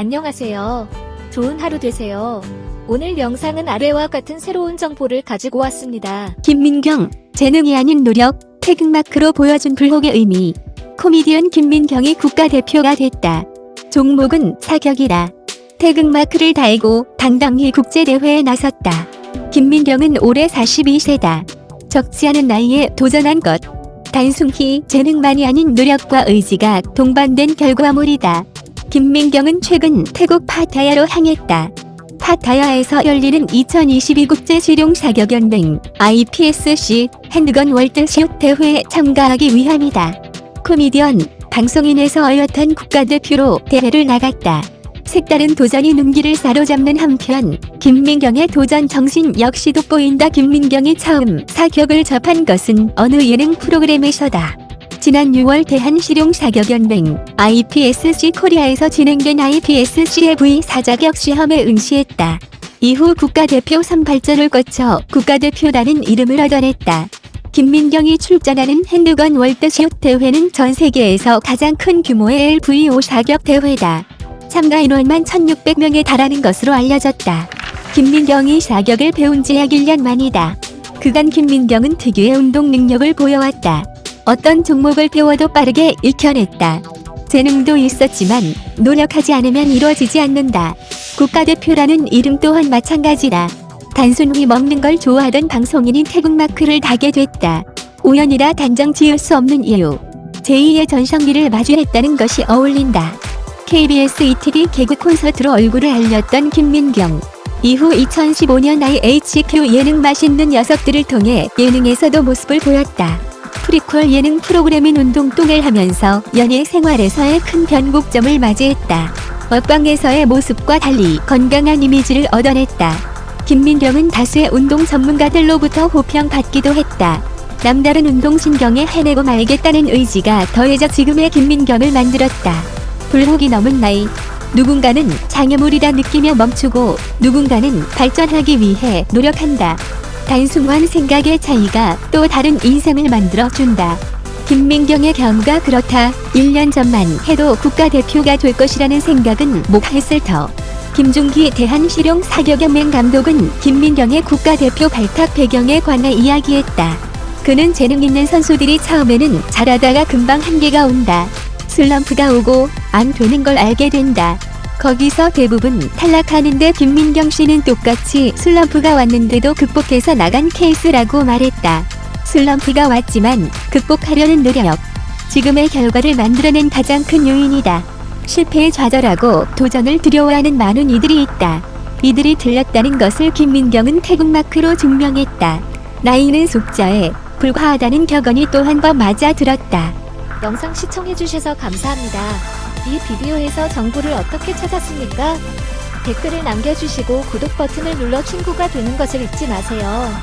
안녕하세요. 좋은 하루 되세요. 오늘 영상은 아래와 같은 새로운 정보를 가지고 왔습니다. 김민경, 재능이 아닌 노력, 태극마크로 보여준 불혹의 의미. 코미디언 김민경이 국가대표가 됐다. 종목은 사격이다. 태극마크를 달고 당당히 국제대회에 나섰다. 김민경은 올해 42세다. 적지 않은 나이에 도전한 것. 단순히 재능만이 아닌 노력과 의지가 동반된 결과물이다. 김민경은 최근 태국 파타야로 향했다. 파타야에서 열리는 2022 국제실용사격연맹 IPSC 핸드건 월드슛 대회에 참가하기 위함이다. 코미디언, 방송인에서 어엿한 국가대표로 대회를 나갔다. 색다른 도전이 눈길을 사로잡는 한편 김민경의 도전 정신 역시 돋보인다. 김민경이 처음 사격을 접한 것은 어느 예능 프로그램에서다. 지난 6월 대한실용사격연맹 IPSC 코리아에서 진행된 IPSC의 V 사자격 시험에 응시했다. 이후 국가대표 선발전을 거쳐 국가대표라는 이름을 얻어냈다. 김민경이 출전하는 핸드건 월드슛 대회는 전 세계에서 가장 큰 규모의 LVO 사격 대회다. 참가 인원만 1600명에 달하는 것으로 알려졌다. 김민경이 사격을 배운 지 약 1년 만이다. 그간 김민경은 특유의 운동 능력을 보여왔다. 어떤 종목을 배워도 빠르게 익혀냈다. 재능도 있었지만 노력하지 않으면 이루어지지 않는다. 국가대표라는 이름 또한 마찬가지다. 단순히 먹는 걸 좋아하던 방송인이 태국마크를 달게 됐다. 우연이라 단정 지을 수 없는 이유. 제2의 전성기를 마주했다는 것이 어울린다. KBS ETV 개그 콘서트로 얼굴을 알렸던 김민경. 이후 2015년 IHQ 예능 맛있는 녀석들을 통해 예능에서도 모습을 보였다. 프리퀄 예능 프로그램인 운동똥을 하면서 연예 생활에서의 큰 변곡점을 맞이했다. 먹방에서의 모습과 달리 건강한 이미지를 얻어냈다. 김민경은 다수의 운동 전문가들로부터 호평받기도 했다. 남다른 운동신경에 해내고 말겠다는 의지가 더해져 지금의 김민경을 만들었다. 불혹이 넘은 나이. 누군가는 장애물이다 느끼며 멈추고 누군가는 발전하기 위해 노력한다. 단순한 생각의 차이가 또 다른 인생을 만들어준다. 김민경의 경우가 그렇다. 1년 전만 해도 국가대표가 될 것이라는 생각은 못했을 터. 김중기 대한실용사격연맹 감독은 김민경의 국가대표 발탁 배경에 관해 이야기했다. 그는 재능 있는 선수들이 처음에는 잘하다가 금방 한계가 온다. 슬럼프가 오고 안 되는 걸 알게 된다. 거기서 대부분 탈락하는데 김민경 씨는 똑같이 슬럼프가 왔는데도 극복해서 나간 케이스라고 말했다. 슬럼프가 왔지만 극복하려는 노력. 지금의 결과를 만들어낸 가장 큰 요인이다. 실패에 좌절하고 도전을 두려워하는 많은 이들이 있다. 이들이 들렸다는 것을 김민경은 태국마크로 증명했다. 나이는 속자에 불과하다는 격언이 또 한 번 맞아 들었다. 영상 시청해주셔서 감사합니다. 이 비디오에서 정보를 어떻게 찾았습니까? 댓글을 남겨주시고 구독 버튼을 눌러 친구가 되는 것을 잊지 마세요.